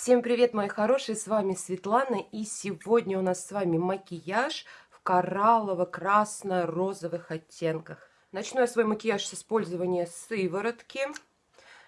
Всем привет, мои хорошие, с вами Светлана, и сегодня у нас с вами макияж в кораллово-красно-розовых оттенках. Начну я свой макияж с использования сыворотки.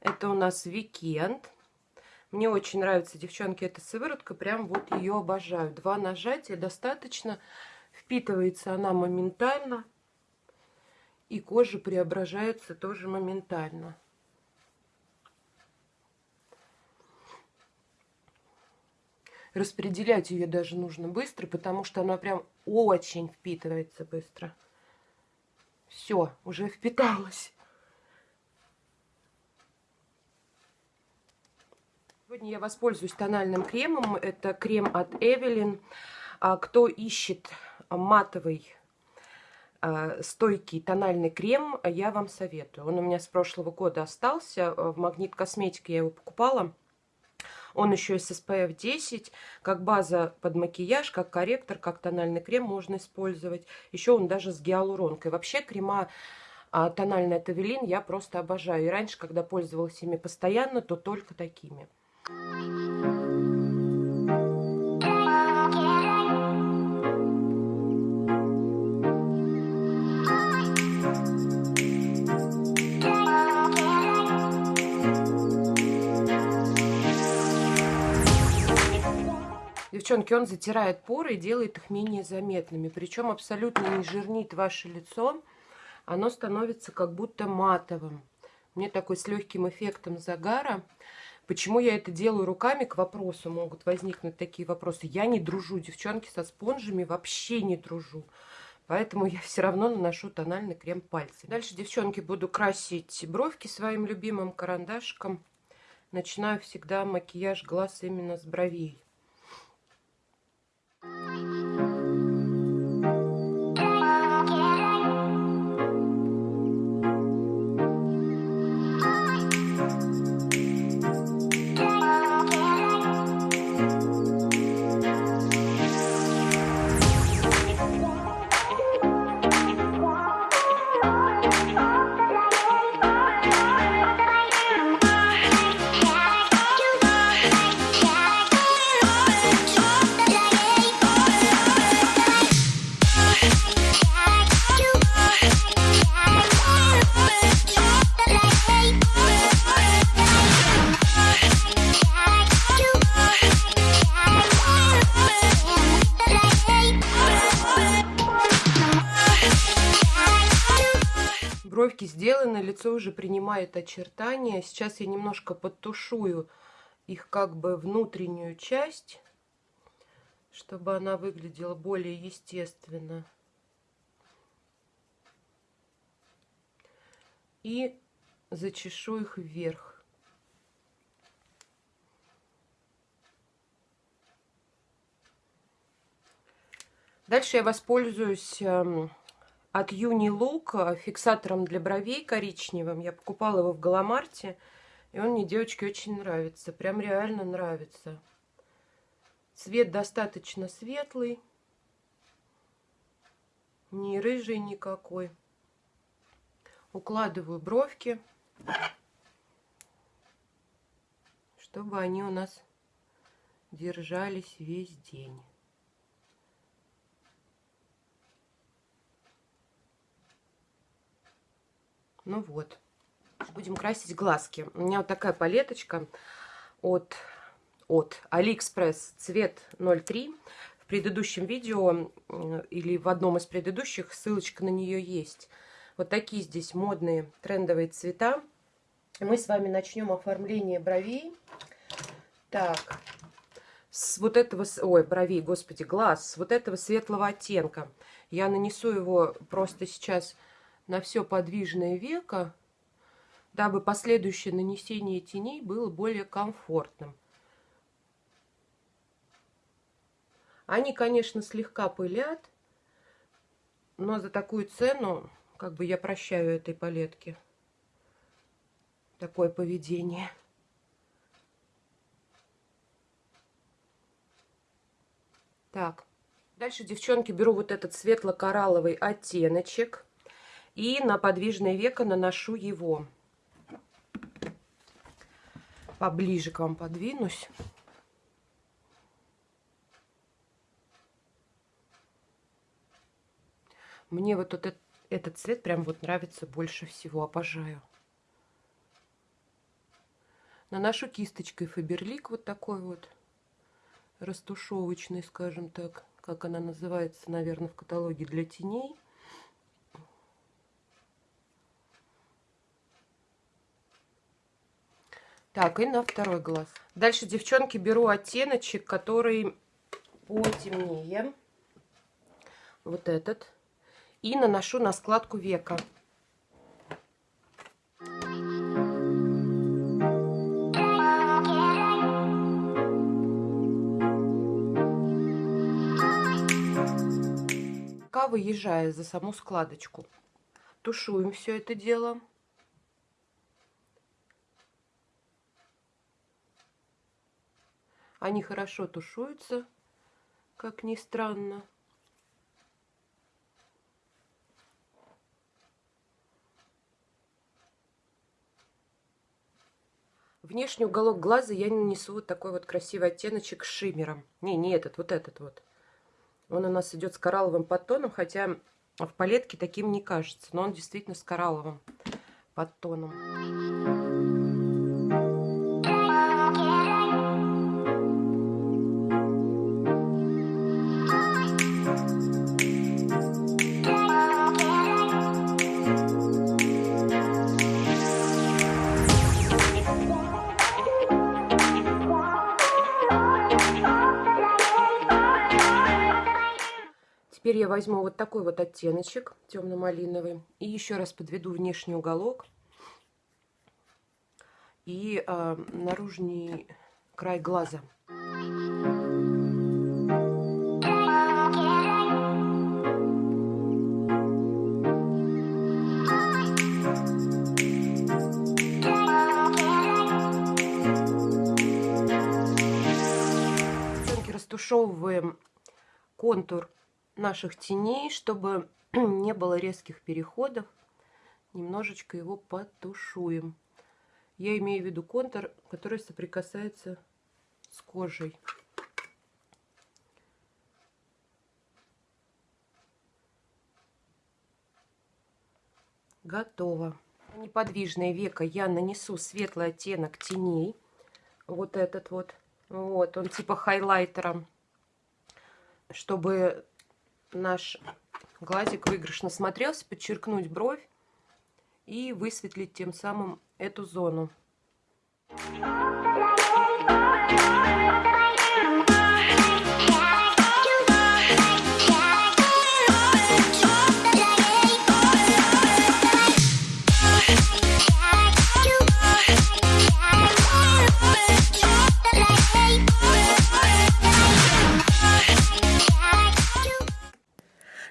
Это у нас Weekend. Мне очень нравится, девчонки, эта сыворотка, прям вот ее обожаю. Два нажатия достаточно, впитывается она моментально, и кожа преображается тоже моментально. Распределять ее даже нужно быстро, потому что она прям очень впитывается быстро. Все, уже впиталась. Сегодня я воспользуюсь тональным кремом. Это крем от Evelyn. А кто ищет матовый а, стойкий тональный крем, я вам советую. Он у меня с прошлого года остался. В Магнит Косметике я его покупала. Он еще с SPF 10, как база под макияж, как корректор, как тональный крем можно использовать. Еще он даже с гиалуронкой. Вообще крема а, тональный от Эвелин я просто обожаю. И раньше, когда пользовалась ими постоянно, то только такими. Девчонки, он затирает поры и делает их менее заметными. Причем абсолютно не жирнит ваше лицо. Оно становится как будто матовым. Мне такой с легким эффектом загара. Почему я это делаю руками, к вопросу могут возникнуть такие вопросы. Я не дружу, девчонки, со спонжами вообще не дружу. Поэтому я все равно наношу тональный крем пальцами. Дальше, девчонки, буду красить бровки своим любимым карандашиком. Начинаю всегда макияж глаз именно с бровей. Música Бровки сделаны, лицо уже принимает очертания. Сейчас я немножко подтушую их как бы внутреннюю часть, чтобы она выглядела более естественно. И зачешу их вверх. Дальше я воспользуюсь эм, от Юни Лук фиксатором для бровей коричневым. Я покупала его в Галамарте. И он мне, девочки, очень нравится. Прям реально нравится. Цвет достаточно светлый. Не рыжий никакой. Укладываю бровки. Чтобы они у нас держались весь день. Ну вот. Будем красить глазки. У меня вот такая палеточка от, от AliExpress цвет 03. В предыдущем видео или в одном из предыдущих ссылочка на нее есть. Вот такие здесь модные трендовые цвета. Мы с вами начнем оформление бровей. Так, с вот этого, ой, бровей, господи, глаз, с вот этого светлого оттенка. Я нанесу его просто сейчас на все подвижное веко, дабы последующее нанесение теней было более комфортным. Они, конечно, слегка пылят, но за такую цену, как бы я прощаю этой палетке такое поведение. Так, дальше, девчонки, беру вот этот светло-коралловый оттеночек и на подвижное веко наношу его. Поближе к вам подвинусь. Мне вот этот, этот цвет прям вот нравится больше всего, обожаю. Наношу кисточкой Фаберлик вот такой вот, растушевочный, скажем так, как она называется, наверное, в каталоге для теней. Так, и на второй глаз. Дальше, девчонки, беру оттеночек, который потемнее. Вот этот. И наношу на складку века. Пока выезжая за саму складочку, тушуем все это дело. Они хорошо тушуются, как ни странно. Внешний уголок глаза я нанесу вот такой вот красивый оттеночек с шиммером. Не, не этот, вот этот вот. Он у нас идет с коралловым подтоном, хотя в палетке таким не кажется. Но он действительно с коралловым подтоном. Возьму вот такой вот оттеночек темно-малиновый и еще раз подведу внешний уголок и э, наружный край глаза. растушевываем контур наших теней, чтобы не было резких переходов. Немножечко его потушуем. Я имею в виду контур, который соприкасается с кожей. Готово. Неподвижное веко я нанесу светлый оттенок теней. Вот этот вот. Вот, он типа хайлайтером. Чтобы наш глазик выигрышно смотрелся, подчеркнуть бровь и высветлить тем самым эту зону.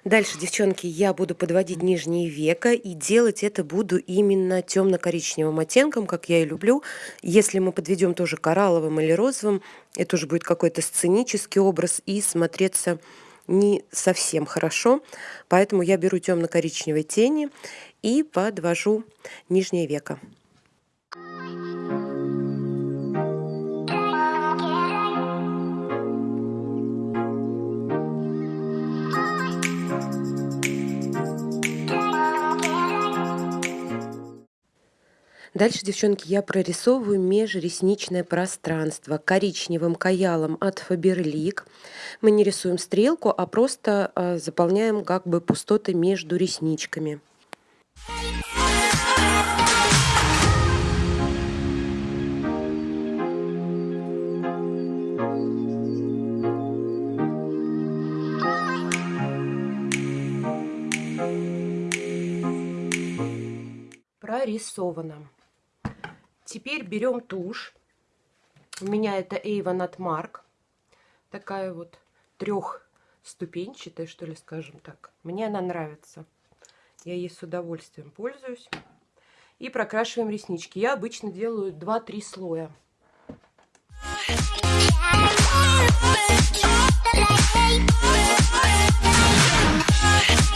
Дальше, девчонки, я буду подводить нижние века и делать это буду именно темно-коричневым оттенком, как я и люблю. Если мы подведем тоже коралловым или розовым, это уже будет какой-то сценический образ и смотреться не совсем хорошо. Поэтому я беру темно-коричневой тени и подвожу нижнее веко. Дальше, девчонки, я прорисовываю межресничное пространство коричневым каялом от Faberlic. Мы не рисуем стрелку, а просто а, заполняем как бы пустоты между ресничками. прорисовано. Теперь берем тушь. У меня это Avon от Mark. Такая вот трехступенчатая, что ли, скажем так. Мне она нравится. Я ей с удовольствием пользуюсь. И прокрашиваем реснички. Я обычно делаю 2-3 слоя. Yeah.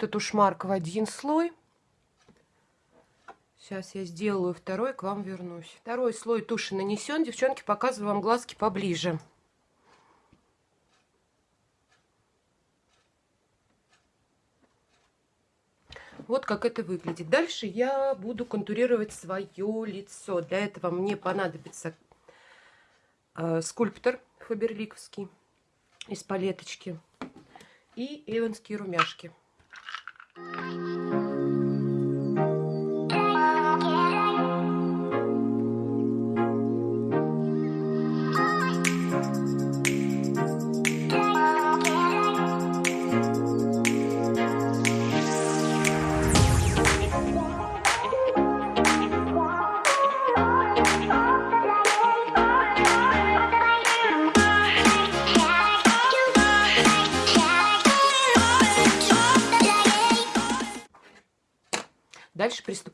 Этот ушмарк в один слой. Сейчас я сделаю второй, к вам вернусь. Второй слой туши нанесен. Девчонки, показываю вам глазки поближе. Вот как это выглядит. Дальше я буду контурировать свое лицо. Для этого мне понадобится э, скульптор фаберликовский из палеточки и эванские румяшки. Дальше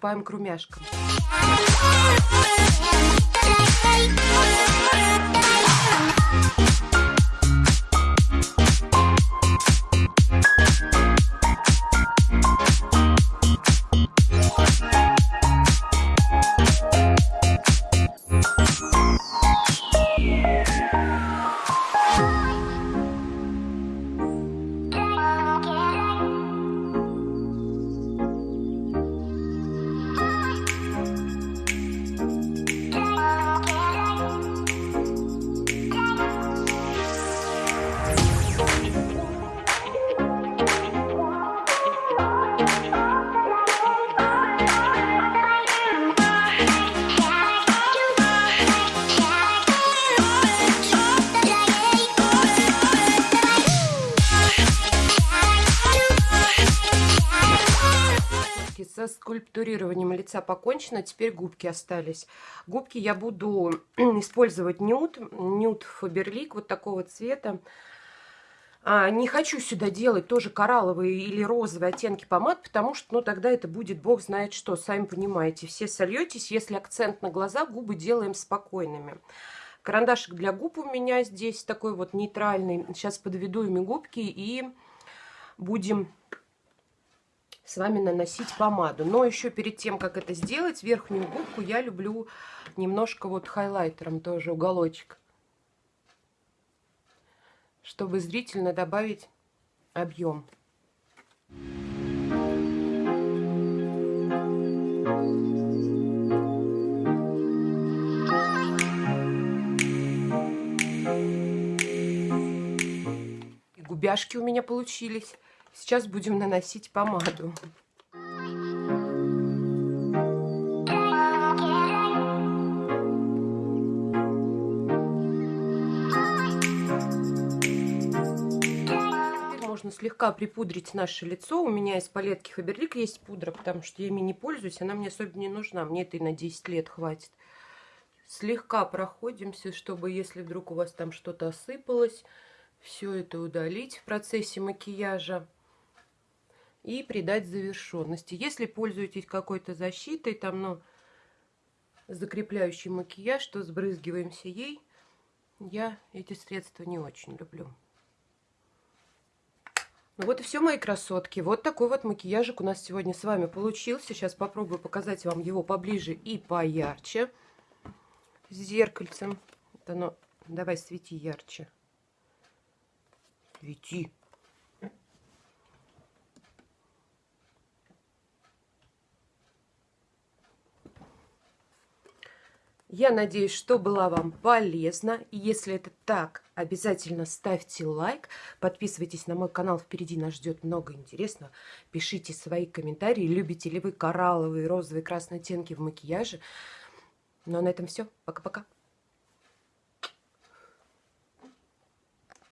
приступаем к румяшкам. Скульптурированием лица покончено, теперь губки остались. Губки я буду использовать нюд, нюд Фаберлик вот такого цвета. А, не хочу сюда делать тоже коралловые или розовые оттенки помад, потому что, ну, тогда это будет бог знает что, сами понимаете. Все сольетесь, если акцент на глаза, губы делаем спокойными. Карандашик для губ у меня здесь такой вот нейтральный. Сейчас подведу ими губки и будем с вами наносить помаду. Но еще перед тем, как это сделать, верхнюю губку я люблю немножко вот хайлайтером тоже уголочек. Чтобы зрительно добавить объем. Губяшки у меня получились. Сейчас будем наносить помаду. можно слегка припудрить наше лицо. У меня из палетки Фаберлик есть пудра, потому что я ими не пользуюсь. Она мне особенно не нужна. Мне это и на 10 лет хватит. Слегка проходимся, чтобы если вдруг у вас там что-то осыпалось, все это удалить в процессе макияжа и придать завершенности. Если пользуетесь какой-то защитой, там, ну, закрепляющий макияж, то сбрызгиваемся ей. Я эти средства не очень люблю. Ну вот и все, мои красотки. Вот такой вот макияжик у нас сегодня с вами получился. Сейчас попробую показать вам его поближе и поярче. С зеркальцем. Это оно... Давай, свети ярче. Свети. Я надеюсь, что была вам полезна. Если это так, обязательно ставьте лайк. Подписывайтесь на мой канал. Впереди нас ждет много интересного. Пишите свои комментарии. Любите ли вы коралловые, розовые, красные оттенки в макияже. Ну а на этом все. Пока-пока.